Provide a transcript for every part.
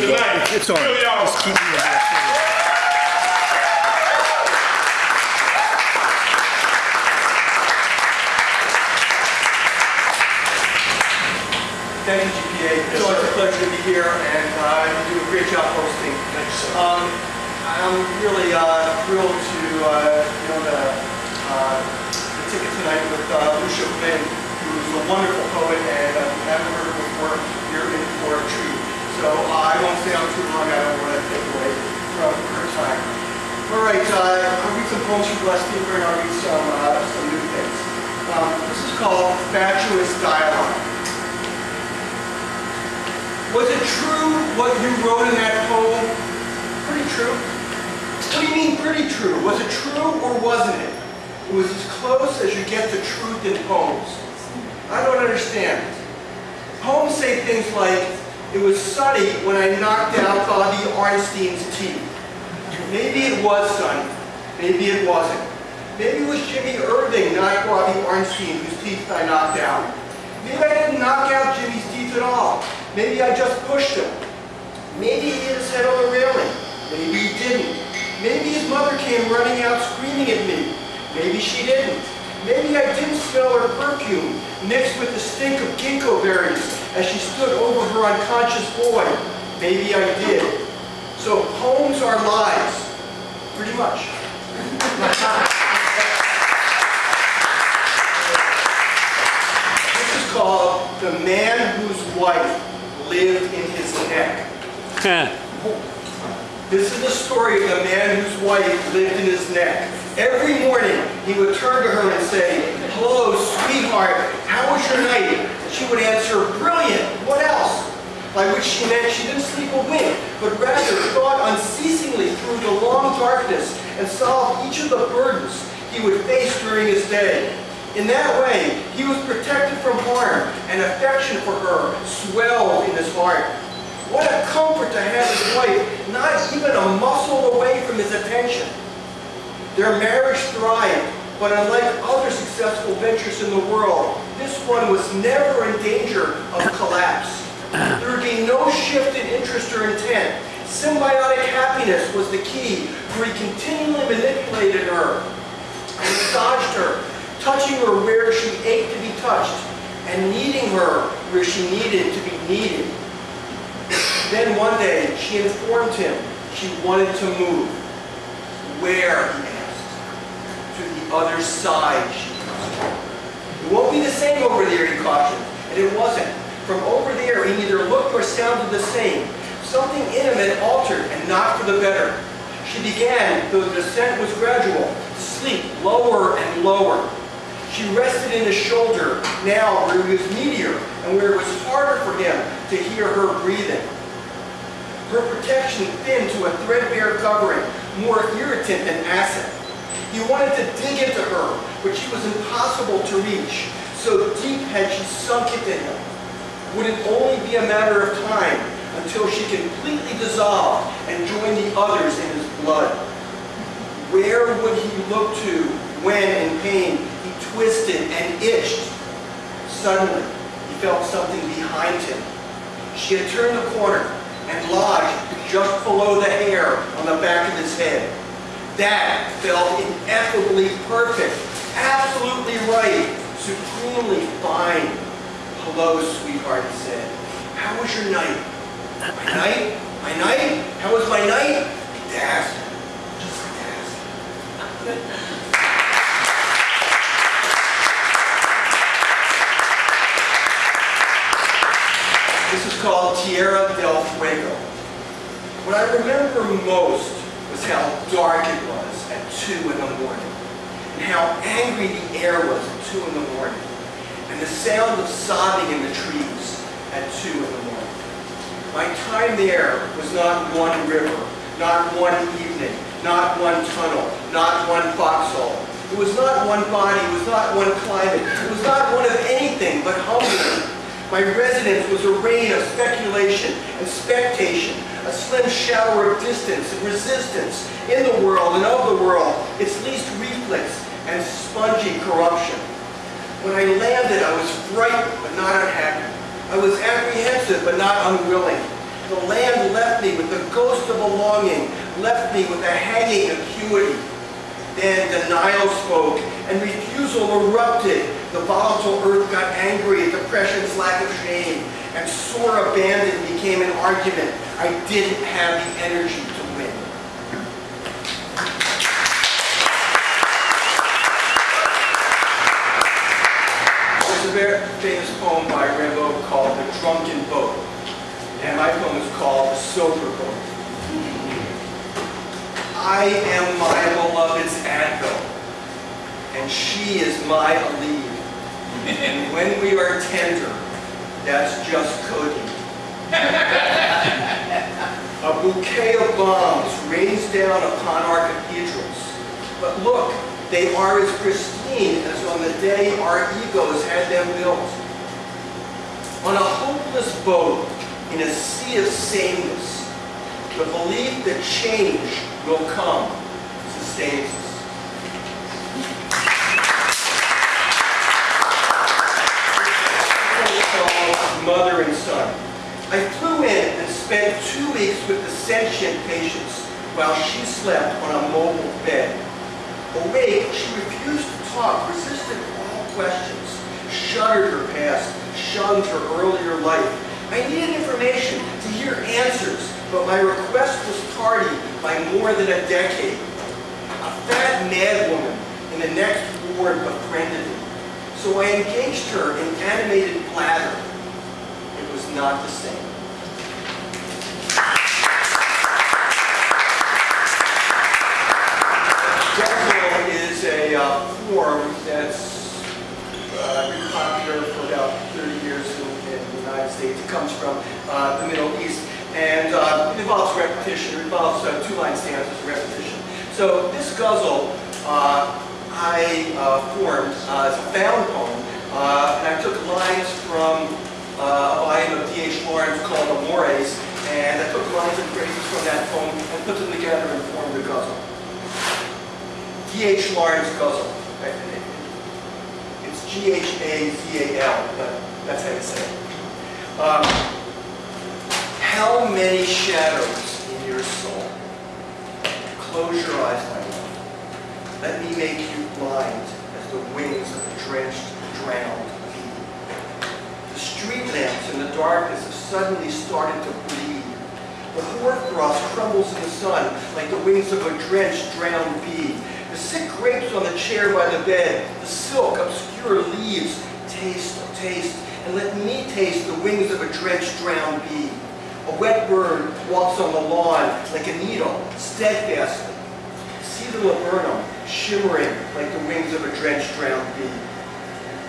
here tonight. It's on. Really are. Just keep me in there. Thank you, GPA. It's always a pleasure to be here, and uh, you do a great job hosting. Um, I'm really uh, thrilled to, uh, you know, the, uh, the ticket tonight with uh, Lucia Flynn, who's a wonderful poet, and uh, we haven't heard her before here in for a treat. I won't stay on too long. I don't want to take away from her time. All right, uh, I'll read some poems from Les Speaker, and I'll read some, uh, some new things. Um, this is called Fatuous Dialogue. Was it true what you wrote in that poem? Pretty true. What do you mean pretty true? Was it true or wasn't it? It was as close as you get to truth in poems. I don't understand. Poems say things like, it was sunny when I knocked out Bobby Arnstein's teeth. Maybe it was sunny. Maybe it wasn't. Maybe it was Jimmy Irving, not Bobby Arnstein, whose teeth I knocked out. Maybe I didn't knock out Jimmy's teeth at all. Maybe I just pushed him. Maybe he hit his head on the railing. Maybe he didn't. Maybe his mother came running out screaming at me. Maybe she didn't. Maybe I didn't smell her perfume mixed with the stink of ginkgo berries as she stood over her unconscious boy. Maybe I did. So poems are lies. Pretty much. this is called The Man Whose Wife Lived in His Neck. This is the story of the man whose wife lived in his neck. Every morning, he would turn to her and say, Hello, sweetheart, how was your night? She would answer, Brilliant, what else? By which she meant she didn't sleep a wink, but rather thought unceasingly through the long darkness and solved each of the burdens he would face during his day. In that way, he was protected from harm, and affection for her swelled in his heart. What a comfort to have his wife not even a muscle away from his attention. Their marriage thrived, but unlike other successful ventures in the world, this one was never in danger of collapse. There would be no shift in interest or intent. Symbiotic happiness was the key, for he continually manipulated her, and massaged her, touching her where she ached to be touched, and needing her where she needed to be needed. Then one day, she informed him she wanted to move. Where, he asked. To the other side, she asked. It won't be the same over there, he cautioned. And it wasn't. From over there, he neither looked or sounded the same. Something intimate altered, and not for the better. She began, though the descent was gradual, to sleep lower and lower. She rested in his shoulder, now where he was meatier, and where it was harder for him to hear her breathing. Her protection thinned to a threadbare covering, more irritant than acid. He wanted to dig into her, but she was impossible to reach. So deep had she sunk into him. Would it only be a matter of time until she completely dissolved and joined the others in his blood? Where would he look to when, in pain, he twisted and itched? Suddenly, he felt something behind him. She had turned the corner and lodged just below the hair on the back of his head. That felt ineffably perfect, absolutely right, supremely fine. Hello, sweetheart, he said. How was your night? My night? My night? How was my night? Dazzling. Just dazzling. This is called Tierra del Fuego. What I remember most was how dark it 2 in the morning, and how angry the air was at 2 in the morning, and the sound of sobbing in the trees at 2 in the morning. My time there was not one river, not one evening, not one tunnel, not one foxhole. It was not one body, it was not one climate, it was not one of anything but hunger. My residence was a rain of speculation and spectation, a slim shower of distance and resistance in the world and of the world, its least reflex and spongy corruption. When I landed, I was frightened but not unhappy. I was apprehensive but not unwilling. The land left me with the ghost of a longing, left me with a hanging acuity. Then denial spoke, and refusal erupted. The volatile earth got angry at depression's lack of shame, and sore abandon became an argument. I didn't have the energy to win. There's a very famous poem by Rimbaud called The Drunken Boat, and my poem is called The Sober Boat. I am my beloved's Advil, and she is my Aleve. And when we are tender, that's just codeine. A bouquet of bombs rains down upon our cathedrals. But look, they are as pristine as on the day our egos had them built. On a hopeless boat in a sea of sameness, the belief that change will come sustains us. Mother and son. I flew in and spent two weeks with sentient patients while she slept on a mobile bed. Awake, she refused to talk, resisted all questions, shuddered her past, shunned her earlier life. I needed information to hear answers, but my request was tardy by more than a decade. A fat mad woman in the next ward befriended me, so I engaged her in animated blather. It was not the same. Guzzle is a uh, form that's uh, been popular for about 30 years in, in the United States. It comes from uh, the Middle East and uh, it involves repetition. It involves uh, two-line stanzas repetition. So this guzzle I formed as a found poem, and I took lines from a volume of D.H. Lawrence called Amores, and I took lines and phrases from that poem and put them together and formed the guzzle. D.H. Lawrence Guzzle. It's G-H-A-Z-A-L, but that's how you say it. Um, how many shadows in your soul? Close your eyes, my love. Let me make you blind as the wings of a drenched, drowned bee. The street lamps in the darkness have suddenly started to bleed. The hoarfrost crumbles in the sun like the wings of a drenched, drowned bee. The sick grapes on the chair by the bed, the silk, obscure leaves, taste, taste, and let me taste the wings of a drenched, drowned bee. A wet bird walks on the lawn like a needle, steadfastly. See the laburnum shimmering like the wings of a drenched, drowned bee.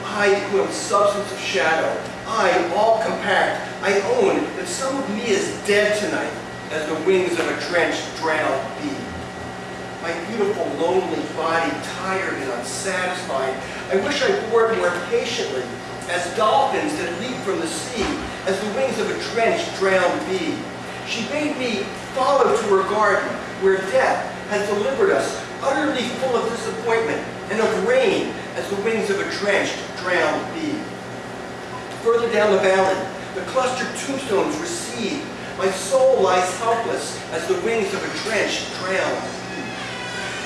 I who am substance of shadow, I, all compact, I own that some of me is dead tonight as the wings of a drenched, drowned bee. My beautiful, lonely body, tired and unsatisfied, I wish I bore it more patiently, as dolphins that leap from the sea, as the wings of a drenched, drowned bee. She bade me follow to her garden, where death has delivered us, utterly full of disappointment and of rain, as the wings of a drenched, drowned bee. Further down the valley, the clustered tombstones recede. My soul lies helpless as the wings of a drenched, drowned.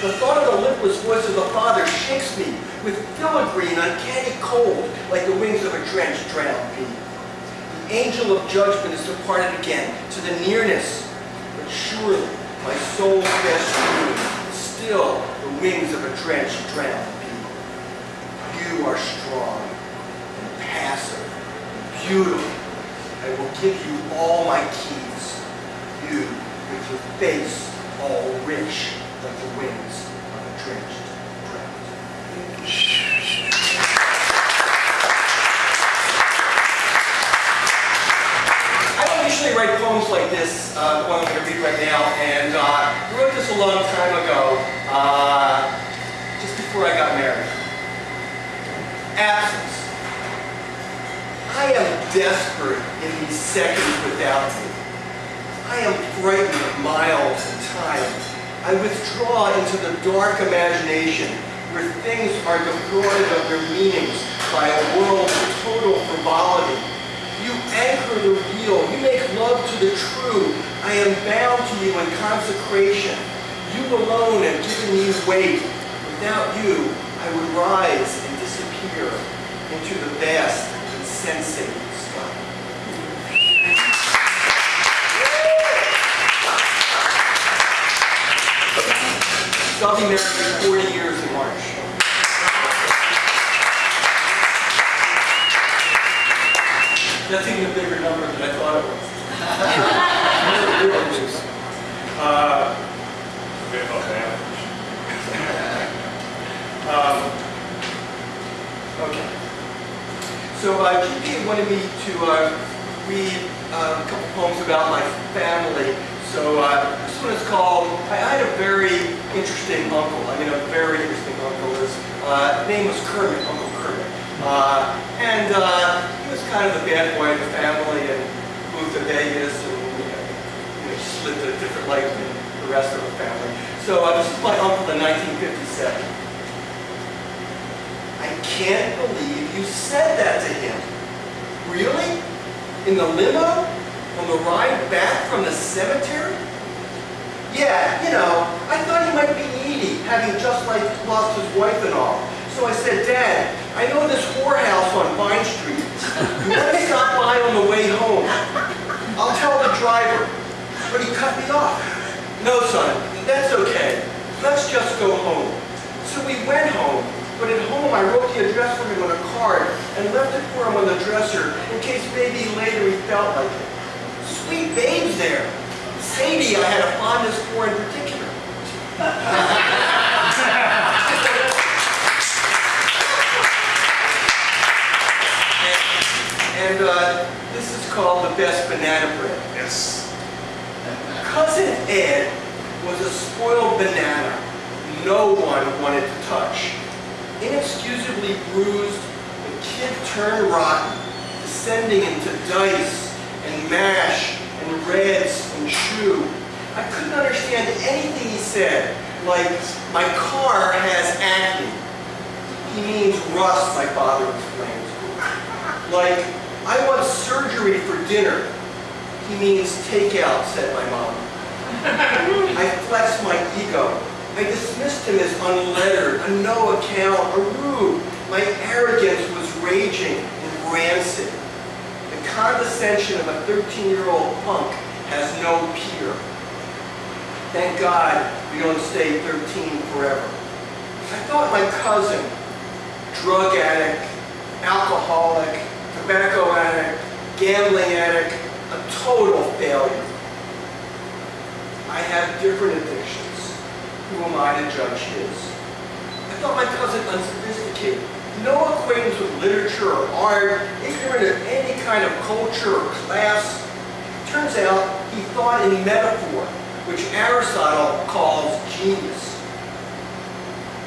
The thought of the lipless voice of the Father shakes me with filigree and uncanny cold like the wings of a drenched, drowned bee. The angel of judgment is departed again to the nearness, but surely my soul's best dream is still the wings of a drenched, drowned bee. You are strong and passive and beautiful. I will give you all my keys. You with your face all rich like the wings of a. I don't usually write poems like this, uh, the one I'm going to read right now, and uh, I wrote this a long time ago, uh, just before I got married. Absence. I am desperate in these seconds without you. I am frightened of miles and time. I withdraw into the dark imagination where things are defrauded of their meanings by a world of total frivolity. You anchor the real. You make love to the true. I am bound to you in consecration. You alone have given me weight. Without you, I would rise and disappear into the vast, and sky. So I'll be married for 40 years in March. That's even a bigger number than I thought it was. uh, Bit of average. um, okay. So uh, GP wanted me to uh, read uh, a couple poems about my family. So uh, this one is called, I had a very interesting uncle. I mean, a very interesting uncle. His uh, name was Kermit, Uncle Kermit. Uh, and uh, he was kind of the bad boy of the family and moved to Vegas and you know, you know, just lived a different life than the rest of the family. So uh, this is my uncle in 1957. I can't believe you said that to him. Really? In the limo? On the ride back from the cemetery? Yeah, you know, I thought he might be needy, having just like lost his wife and all. So I said, Dad, I know this whorehouse on Vine Street. Let me stop by on the way home? I'll tell the driver. But he cut me off. No, son, that's okay. Let's just go home. So we went home, but at home I wrote the address for him on a card and left it for him on the dresser in case maybe later he felt like it. Sweet babes there. Sadie I had a fondness for in particular. And and uh, this is called the best banana bread. Yes. Cousin Ed was a spoiled banana no one wanted to touch. Inexcusably bruised, the kid turned rotten, descending into dice and mash and reds and chew. I couldn't understand anything he said, like, my car has acne. He means rust, my father explains. Like, I want surgery for dinner. He means takeout, said my mom. I flexed my ego. I dismissed him as unlettered, a no account, a rude. My arrogance was raging and rancid. The condescension of a 13-year-old punk has no peer. Thank God we don't stay 13 forever. I thought my cousin, drug addict, alcoholic, tobacco addict, gambling addict, a total failure. I have different addictions. Who am I to judge his? I thought my cousin unsophisticated, no acquaintance with literature or art, ignorant of any kind of culture or class. Turns out he thought in metaphor, which Aristotle calls genius.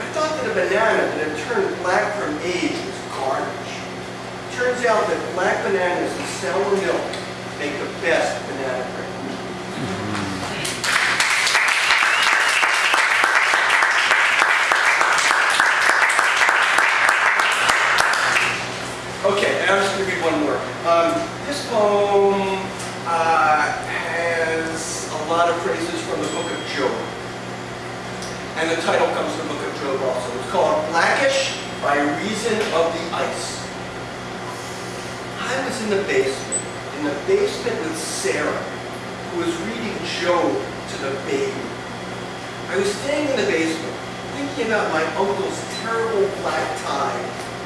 I thought that a banana that had turned black from age was garbage. Turns out that black bananas and sour milk make the best banana bread. Okay, and I'm just going to read one more. Um, this poem uh, has a lot of phrases from the book of Job. And the title comes from the book of Job also. It's called Blackish by Reason of the Ice. I was in the basement, in the basement with Sarah, who was reading Job to the baby. I was staying in the basement, about my uncle's terrible black tie,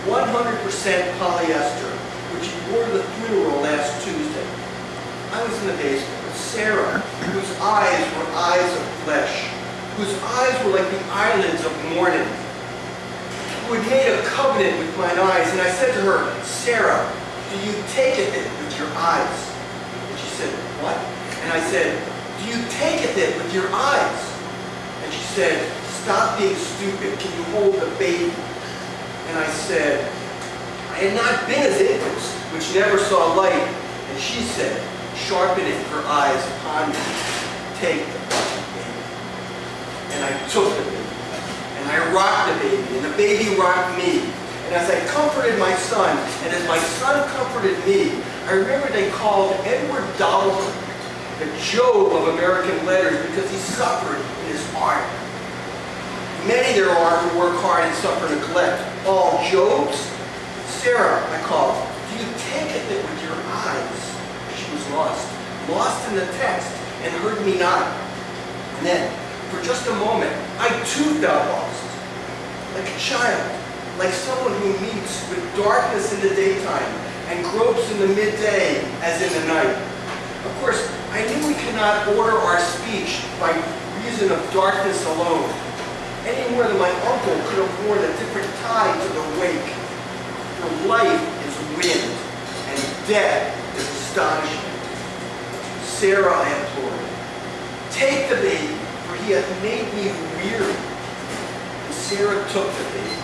100% polyester, which he wore to the funeral last Tuesday. I was in the basement with Sarah, whose eyes were eyes of flesh, whose eyes were like the eyelids of morning, who had made a covenant with mine eyes. And I said to her, Sarah, do you take it with your eyes? And she said, what? And I said, do you take it with your eyes? And she said, stop being stupid. Can you hold the baby? And I said, I had not been as infants, which never saw light. And she said, sharpening her eyes upon me, take the baby. And I took the baby. And I rocked the baby, and the baby rocked me. And as I comforted my son, and as my son comforted me, I remember they called Edward Dollar the Job of American letters because he suffered in his heart. Many there are who work hard and suffer neglect. All Jobs? Sarah, I called. Do you take it that with your eyes? She was lost. Lost in the text and heard me not. And then, for just a moment, I too felt lost. Like a child, like someone who meets with darkness in the daytime and gropes in the midday as in the night. Of course, I knew we cannot order our speech by reason of darkness alone, any that my uncle could have worn a different tie to the wake. For life is wind, and death is astonishment. Sarah, I implored, take the baby, for he hath made me weary. And Sarah took the baby.